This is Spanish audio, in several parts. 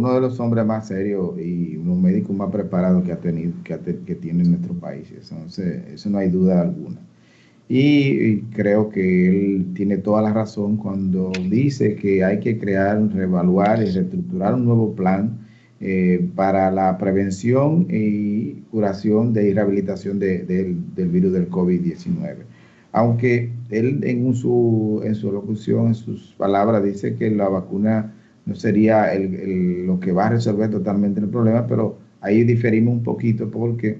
uno de los hombres más serios y unos médicos más preparados que ha tenido, que, tiene nuestro país. Entonces, eso no hay duda alguna. Y, creo que él tiene toda la razón cuando dice que hay que crear, reevaluar y reestructurar un nuevo plan eh, para la prevención y curación de y rehabilitación del virus del COVID-19. Aunque él en su, en su locución, en sus palabras, dice que la vacuna no sería lo que va a resolver totalmente el problema, pero ahí diferimos un poquito porque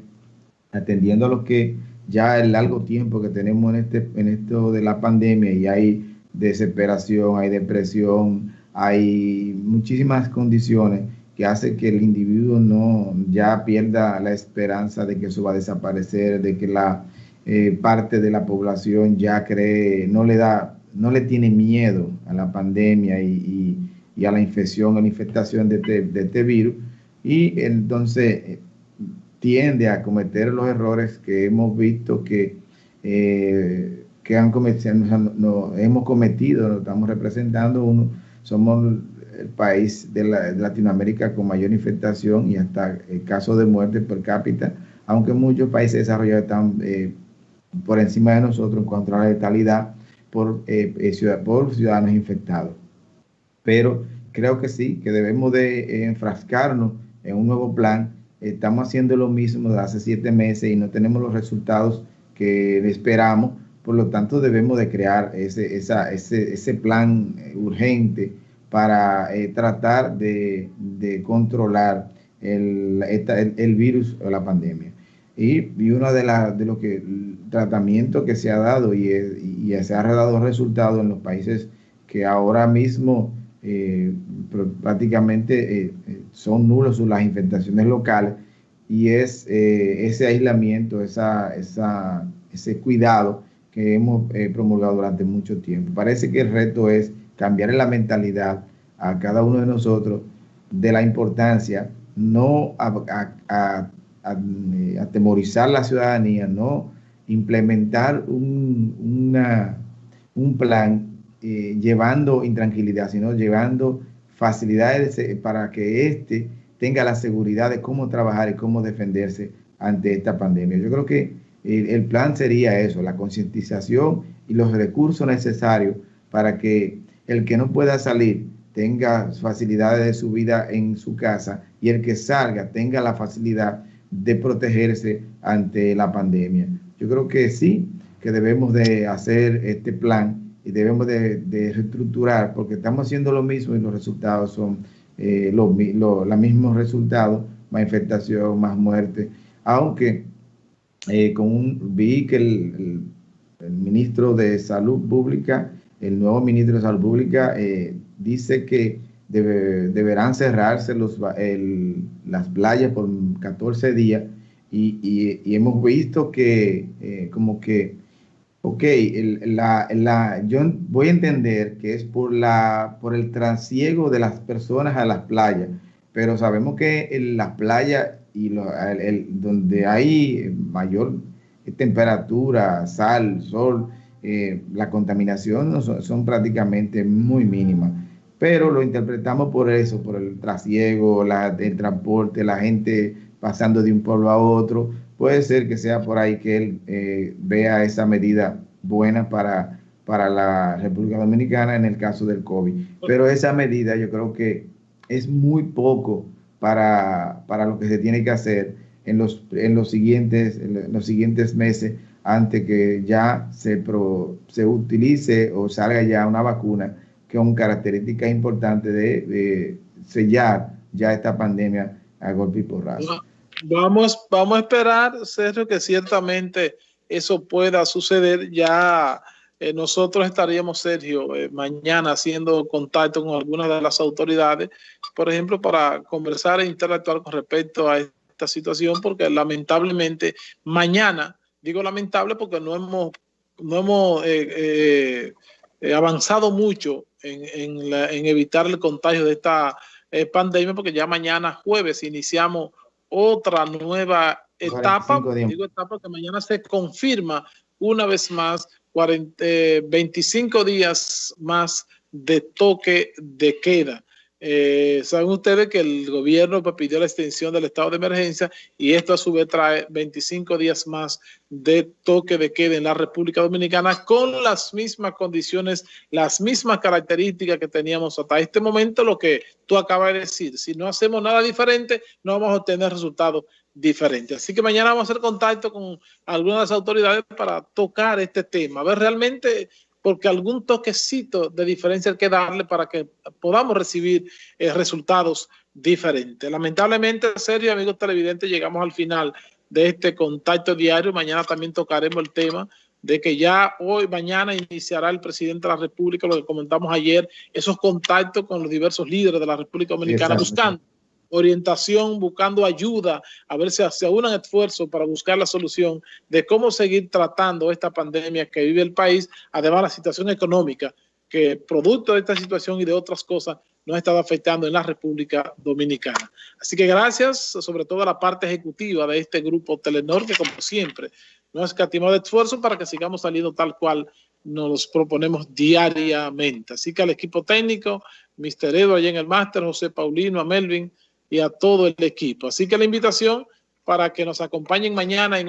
atendiendo a lo que ya el largo tiempo que tenemos en, este, en esto de la pandemia y hay desesperación, hay depresión, hay muchísimas condiciones que hacen que el individuo no ya pierda la esperanza de que eso va a desaparecer, de que la eh, parte de la población ya cree, no le da, no le tiene miedo a la pandemia y, a la infección, a la infectación de este, de este virus, y entonces eh, tiende a cometer los errores que hemos visto que, eh, que han cometido, no, hemos cometido, lo estamos representando, uno, somos el país de, Latinoamérica con mayor infectación y hasta el caso de muerte per cápita, aunque muchos países desarrollados están eh, por encima de nosotros en cuanto a la letalidad por, eh, por ciudadanos infectados. Pero creo que sí, que debemos de enfrascarnos en un nuevo plan estamos haciendo lo mismo de hace siete meses y no tenemos los resultados que esperamos. Por lo tanto, debemos de crear ese, ese, plan eh, urgente para eh, tratar de, controlar el, el, virus o la pandemia. Y, y uno de, la, de los que, tratamientos que se ha dado y, y se ha dado resultados en los países que ahora mismo eh, prácticamente eh, eh, son nulos las infectaciones locales y es ese aislamiento, esa, ese cuidado que hemos promulgado durante mucho tiempo. Parece que el reto es cambiar la mentalidad a cada uno de nosotros de la importancia, no a, atemorizar la ciudadanía, no implementar un, una, un plan eh, llevando intranquilidad, sino llevando facilidades para que éste tenga la seguridad de cómo trabajar y cómo defenderse ante esta pandemia. Yo creo que el, plan sería eso, la concientización y los recursos necesarios para que el que no pueda salir tenga facilidades de su vida en su casa y el que salga tenga la facilidad de protegerse ante la pandemia. Yo creo que sí, que debemos de hacer este plan debemos de, reestructurar porque estamos haciendo lo mismo y los resultados son eh, los, mismos resultados, más infectación, más muerte, aunque eh, con un, vi que el, ministro de Salud Pública, el nuevo ministro de Salud Pública, eh, dice que deberán cerrarse los, las playas por 14 días. Y, y hemos visto que como que Ok, la, la, yo voy a entender que es por, la, por el trasiego de las personas a las playas, pero sabemos que en las playas y el, donde hay mayor temperatura, sal, sol, eh, la contaminación son, prácticamente muy mínimas. Pero lo interpretamos por eso, por el trasiego, la, el transporte, la gente pasando de un pueblo a otro, Puede ser que sea por ahí que él eh, vea esa medida buena para, para la República Dominicana en el caso del COVID. Pero esa medida yo creo que es muy poco para, lo que se tiene que hacer en los, en los, siguientes, en los siguientes meses antes que ya se, se utilice o salga ya una vacuna que es una característica importante de, de sellar ya esta pandemia a golpe y porrazo. Vamos, vamos a esperar, Sergio, que ciertamente eso pueda suceder. Ya eh, nosotros estaríamos, Sergio, eh, mañana haciendo contacto con algunas de las autoridades, por ejemplo, para conversar e interactuar con respecto a esta situación, porque lamentablemente mañana, digo lamentable porque no hemos, no hemos eh, avanzado mucho en, en, evitar el contagio de esta pandemia, porque ya mañana jueves iniciamos otra nueva etapa, digo etapa que mañana se confirma una vez más 40, 25 días más de toque de queda. Eh, saben ustedes que el gobierno pues, pidió la extensión del estado de emergencia y esto a su vez trae 25 días más de toque de queda en la República Dominicana con las mismas condiciones, las mismas características que teníamos hasta este momento, lo que tú acabas de decir. Si no hacemos nada diferente, no vamos a obtener resultados diferentes. Así que mañana vamos a hacer contacto con algunas autoridades para tocar este tema, a ver realmente porque algún toquecito de diferencia hay que darle para que podamos recibir eh, resultados diferentes. Lamentablemente, serio, amigos televidentes, llegamos al final de este contacto diario. Mañana también tocaremos el tema de que ya hoy, mañana iniciará el presidente de la República, lo que comentamos ayer, esos contactos con los diversos líderes de la República Dominicana buscando orientación, buscando ayuda, a ver si se unan esfuerzos para buscar la solución de cómo seguir tratando esta pandemia que vive el país, además la situación económica que producto de esta situación y de otras cosas nos ha estado afectando en la República Dominicana. Así que gracias, sobre todo a la parte ejecutiva de este grupo Telenor, que como siempre nos ha escatimado esfuerzo para que sigamos saliendo tal cual nos proponemos diariamente. Así que al equipo técnico, Mr. Edo allá en el máster, José Paulino, a Melvin, y a todo el equipo. Así que la invitación para que nos acompañen mañana en